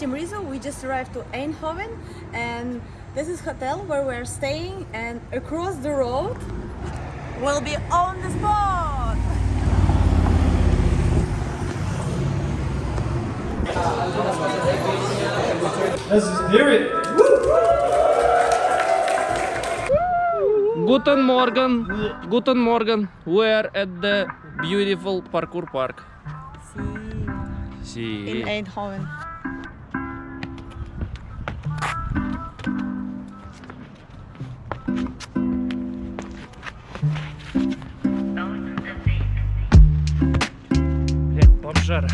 Team Rizzo. We just arrived to Eindhoven and this is hotel where we're staying and across the road will be on the spot! Let's just hear it! Guten Morgen, Guten Morgen. We're at the beautiful parkour park. See. In Eindhoven. А,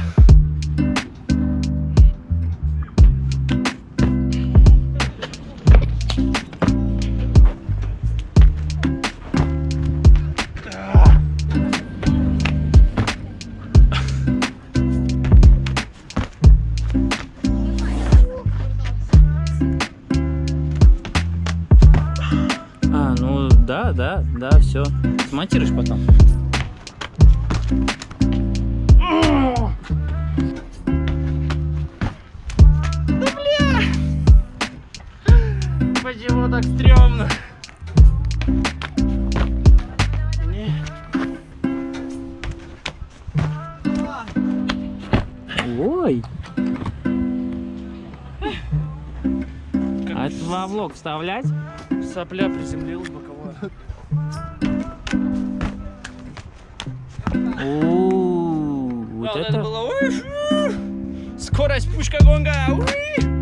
ну да, да, да, все. Смонтируешь потом. Ой! А это во влог вставлять? Сопля приземлилась боковая. О, вот это... было. Скорость пушка гонга. уи.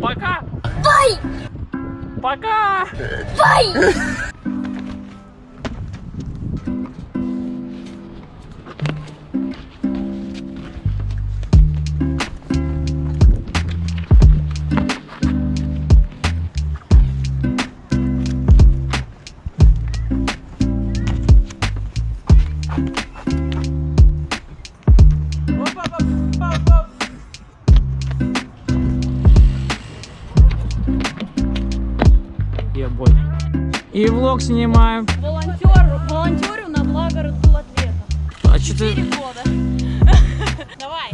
Пока! Бай! Пока! Бай! Thank you. И влог снимаем. Волонтер, волонтерю на благо ответа. А что ты... Года. Давай.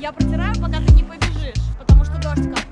Я протираю, пока ты не побежишь, потому что дождь капает.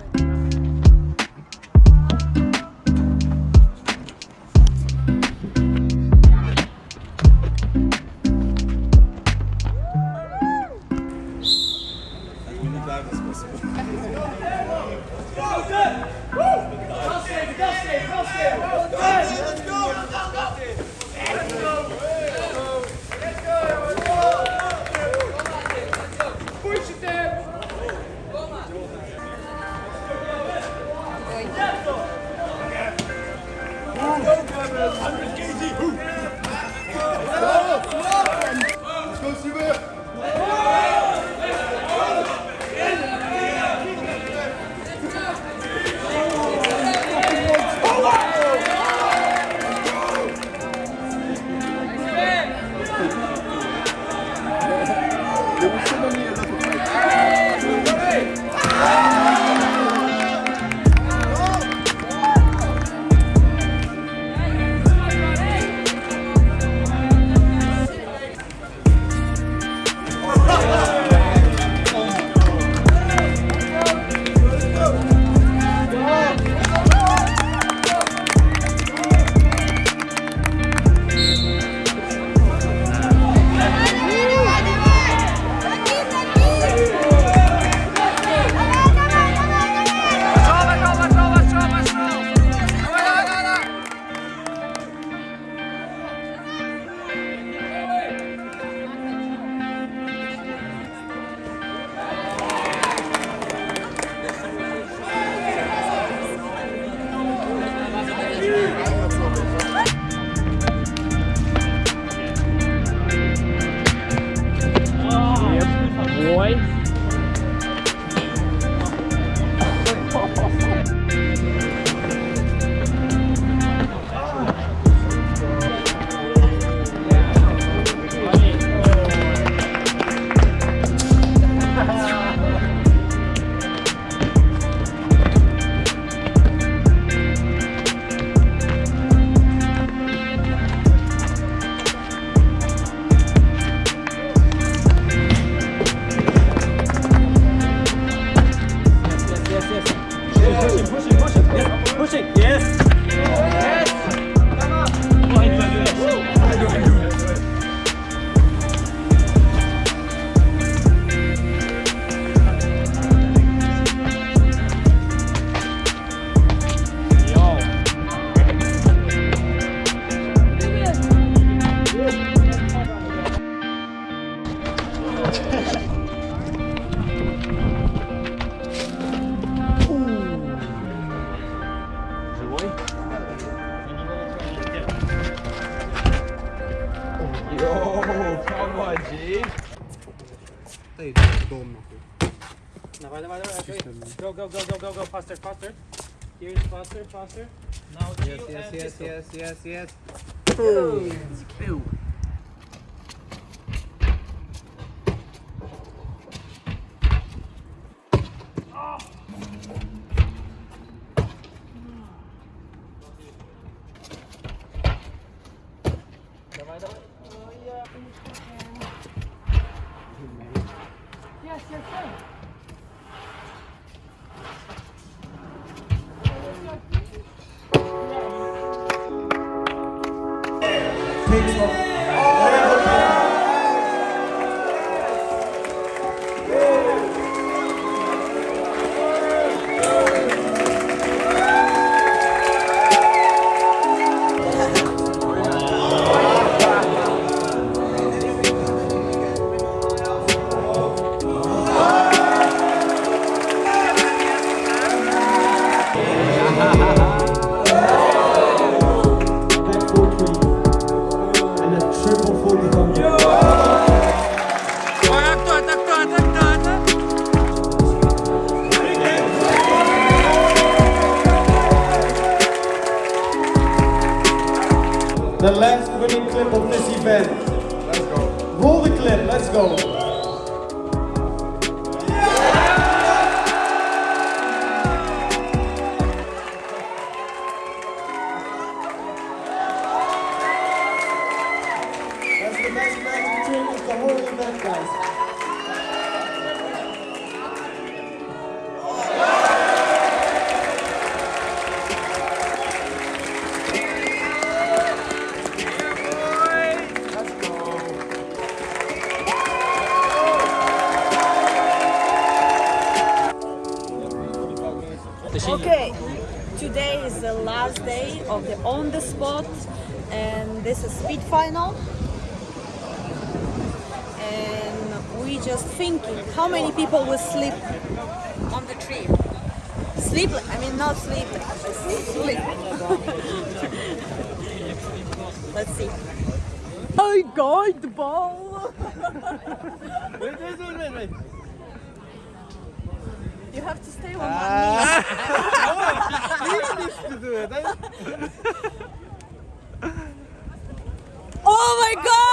Давай, давай, давай. okay. Go, go, go, go, go, go. Faster, faster. Here's faster, faster. Now Yes, chill yes, and yes, pistol. yes, yes, yes. Yes, yes, sir. Back is the last day of the on the spot, and this is speed final. And we just thinking how many people will sleep on the tree. Sleep, I mean not sleep, sleep. Let's see. I got the ball. Wait, wait, wait, wait, wait. You have to stay on one knee. to do it. Oh my god!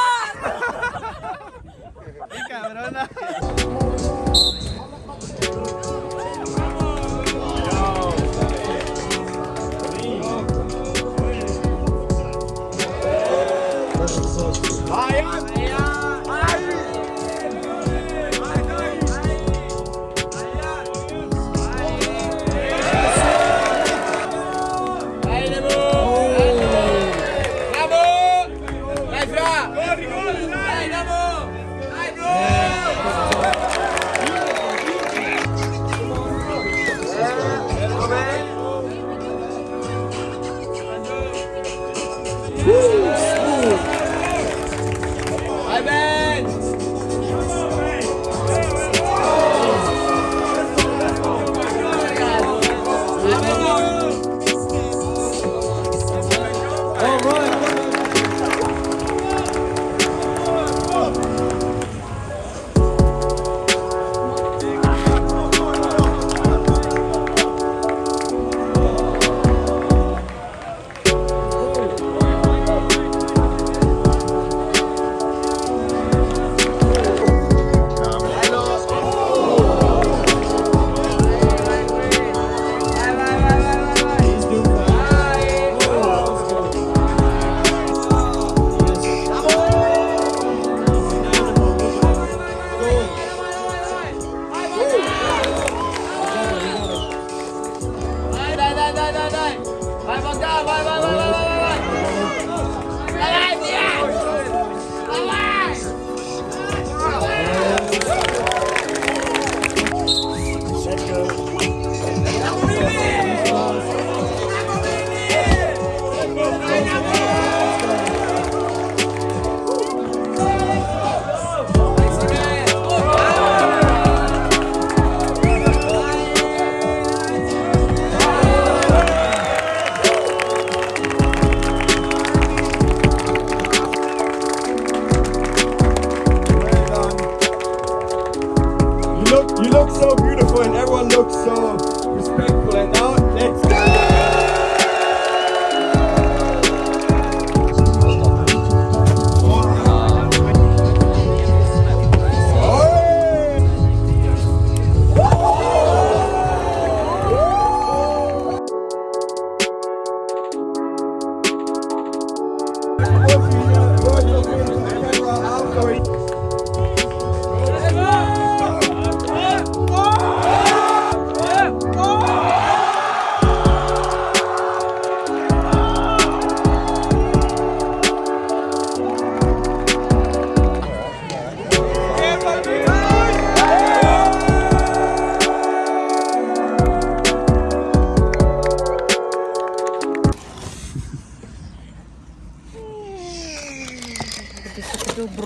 So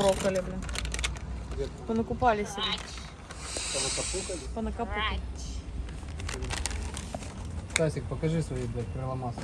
понакарокали, блин. Понакупали себе. Понакапукали? Понакапукали. Стасик, покажи свои, блядь, переломасы.